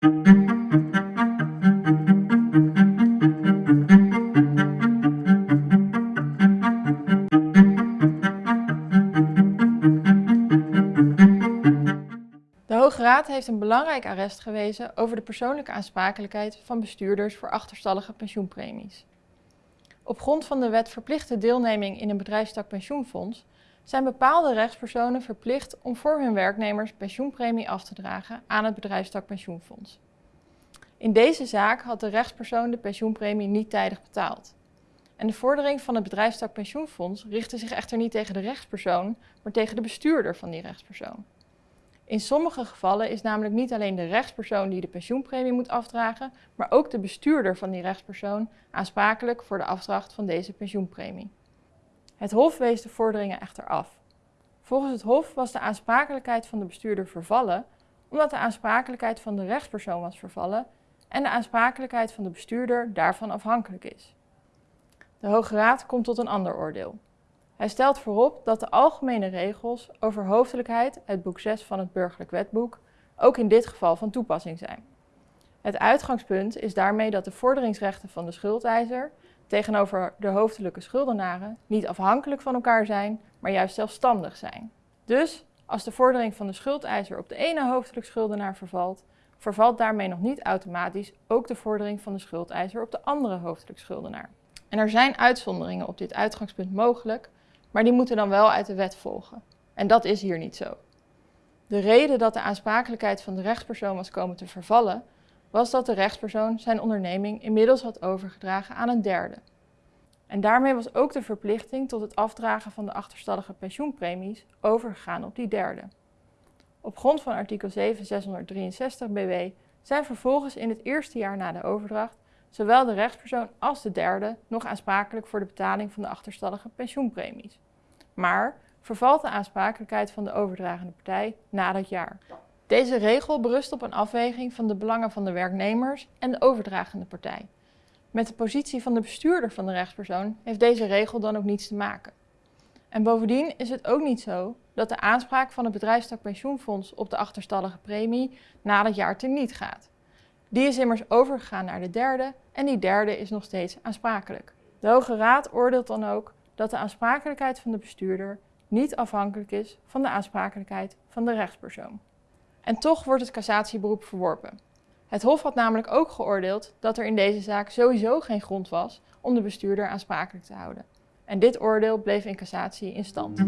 De Hoge Raad heeft een belangrijk arrest gewezen over de persoonlijke aansprakelijkheid van bestuurders voor achterstallige pensioenpremies. Op grond van de wet verplichte deelneming in een bedrijfstak pensioenfonds zijn bepaalde rechtspersonen verplicht om voor hun werknemers pensioenpremie af te dragen aan het bedrijfstak pensioenfonds. In deze zaak had de rechtspersoon de pensioenpremie niet tijdig betaald. En de vordering van het bedrijfstak pensioenfonds richtte zich echter niet tegen de rechtspersoon, maar tegen de bestuurder van die rechtspersoon. In sommige gevallen is namelijk niet alleen de rechtspersoon die de pensioenpremie moet afdragen, maar ook de bestuurder van die rechtspersoon aansprakelijk voor de afdracht van deze pensioenpremie. Het Hof wees de vorderingen echter af. Volgens het Hof was de aansprakelijkheid van de bestuurder vervallen, omdat de aansprakelijkheid van de rechtspersoon was vervallen en de aansprakelijkheid van de bestuurder daarvan afhankelijk is. De Hoge Raad komt tot een ander oordeel. Hij stelt voorop dat de algemene regels over hoofdelijkheid uit boek 6 van het Burgerlijk Wetboek ook in dit geval van toepassing zijn. Het uitgangspunt is daarmee dat de vorderingsrechten van de schuldeiser tegenover de hoofdelijke schuldenaren niet afhankelijk van elkaar zijn, maar juist zelfstandig zijn. Dus als de vordering van de schuldeiser op de ene hoofdelijk schuldenaar vervalt, vervalt daarmee nog niet automatisch ook de vordering van de schuldeiser op de andere hoofdelijk schuldenaar. En er zijn uitzonderingen op dit uitgangspunt mogelijk, maar die moeten dan wel uit de wet volgen. En dat is hier niet zo. De reden dat de aansprakelijkheid van de rechtspersoon was komen te vervallen, was dat de rechtspersoon zijn onderneming inmiddels had overgedragen aan een derde. En daarmee was ook de verplichting tot het afdragen van de achterstallige pensioenpremies overgegaan op die derde. Op grond van artikel 7663 BW zijn vervolgens in het eerste jaar na de overdracht zowel de rechtspersoon als de derde nog aansprakelijk voor de betaling van de achterstallige pensioenpremies. Maar vervalt de aansprakelijkheid van de overdragende partij na dat jaar. Deze regel berust op een afweging van de belangen van de werknemers en de overdragende partij. Met de positie van de bestuurder van de rechtspersoon heeft deze regel dan ook niets te maken. En bovendien is het ook niet zo dat de aanspraak van het bedrijfstak pensioenfonds op de achterstallige premie na dat jaar teniet gaat. Die is immers overgegaan naar de derde en die derde is nog steeds aansprakelijk. De Hoge Raad oordeelt dan ook dat de aansprakelijkheid van de bestuurder niet afhankelijk is van de aansprakelijkheid van de rechtspersoon. En toch wordt het cassatieberoep verworpen. Het Hof had namelijk ook geoordeeld dat er in deze zaak sowieso geen grond was om de bestuurder aansprakelijk te houden. En dit oordeel bleef in cassatie in stand.